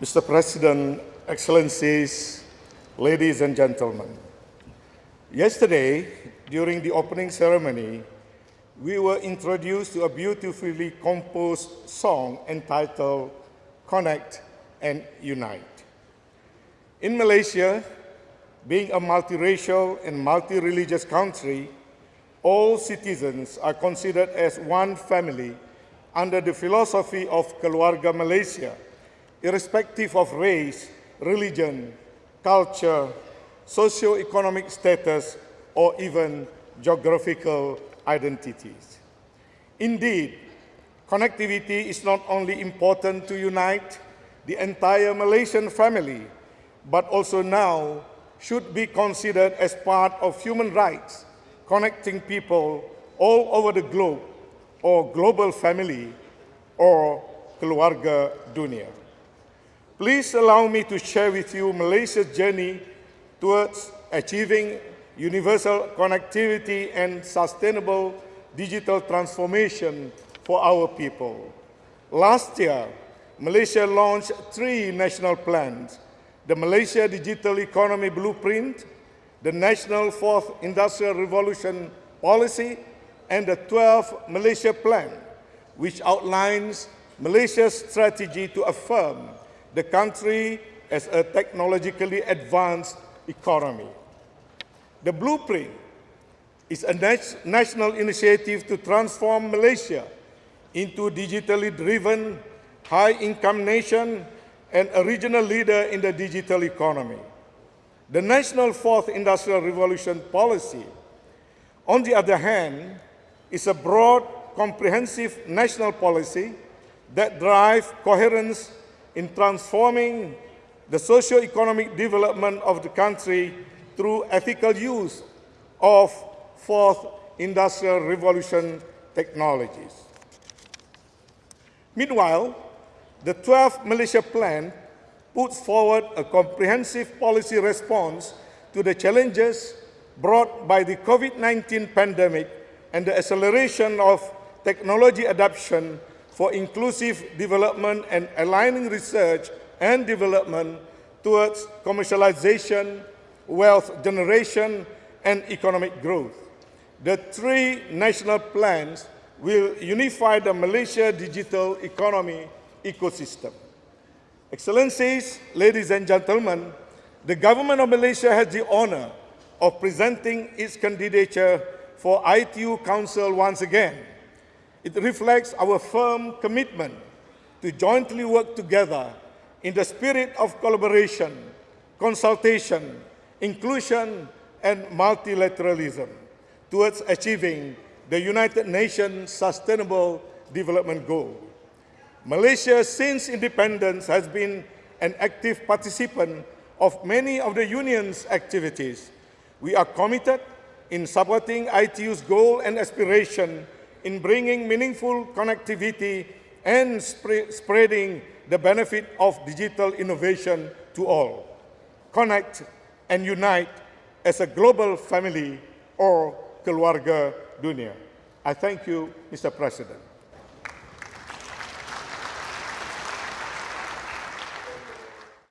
Mr. President, Excellencies, ladies and gentlemen. Yesterday, during the opening ceremony, we were introduced to a beautifully composed song entitled Connect and Unite. In Malaysia, being a multiracial and multi-religious country, all citizens are considered as one family under the philosophy of Keluarga Malaysia, irrespective of race, religion, culture, socio-economic status, or even geographical identities. Indeed, connectivity is not only important to unite the entire Malaysian family, but also now should be considered as part of human rights, connecting people all over the globe, or global family, or keluarga dunia. Please allow me to share with you Malaysia's journey towards achieving universal connectivity and sustainable digital transformation for our people. Last year, Malaysia launched three national plans, the Malaysia Digital Economy Blueprint, the National Fourth Industrial Revolution Policy, and the 12th Malaysia Plan, which outlines Malaysia's strategy to affirm the country as a technologically advanced economy. The blueprint is a national initiative to transform Malaysia into a digitally driven, high-income nation and a regional leader in the digital economy. The National Fourth Industrial Revolution policy, on the other hand, is a broad, comprehensive national policy that drives coherence in transforming the socio-economic development of the country through ethical use of fourth industrial revolution technologies. Meanwhile, the 12th Malaysia Plan puts forward a comprehensive policy response to the challenges brought by the COVID-19 pandemic and the acceleration of technology adoption for inclusive development and aligning research and development towards commercialization, wealth generation, and economic growth. The three national plans will unify the Malaysia digital economy ecosystem. Excellencies, ladies and gentlemen, the government of Malaysia has the honor of presenting its candidature for ITU Council once again. It reflects our firm commitment to jointly work together in the spirit of collaboration, consultation, inclusion, and multilateralism towards achieving the United Nations Sustainable Development Goal. Malaysia, since independence, has been an active participant of many of the Union's activities. We are committed in supporting ITU's goal and aspiration in bringing meaningful connectivity and sp spreading the benefit of digital innovation to all. Connect and unite as a global family or keluarga dunia. I thank you, Mr. President.